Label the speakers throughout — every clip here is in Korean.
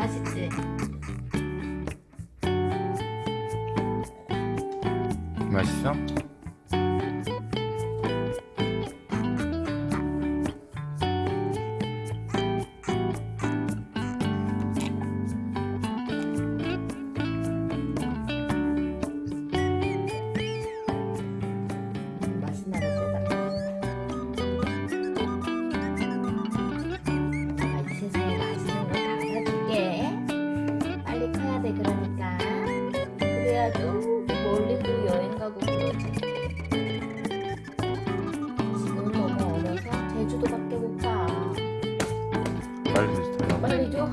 Speaker 1: 맛있지?
Speaker 2: 맛있어? 그래야 좀 멀리도 여행 가고 그러지. 지금 너무 어려서 제주도밖에 못 가.
Speaker 1: 빨리 주세요.
Speaker 2: 빨리 줘.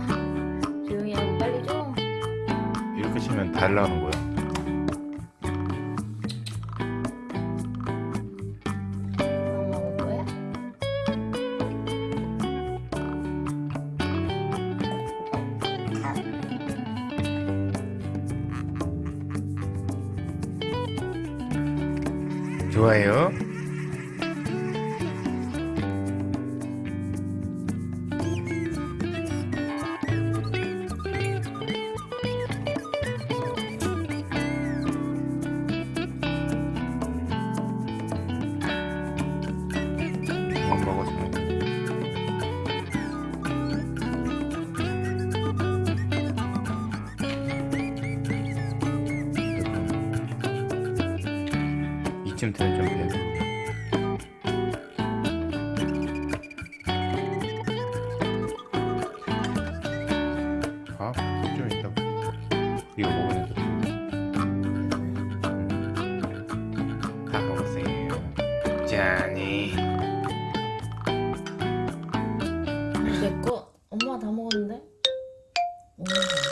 Speaker 2: 조용히 하고 빨리 줘.
Speaker 1: 이렇게 치면 달라는 거야. 좋아요. 이쯤 되면 좀 되는데 돼. 짜니 내꺼 엄마 다
Speaker 2: 먹었는데? 오.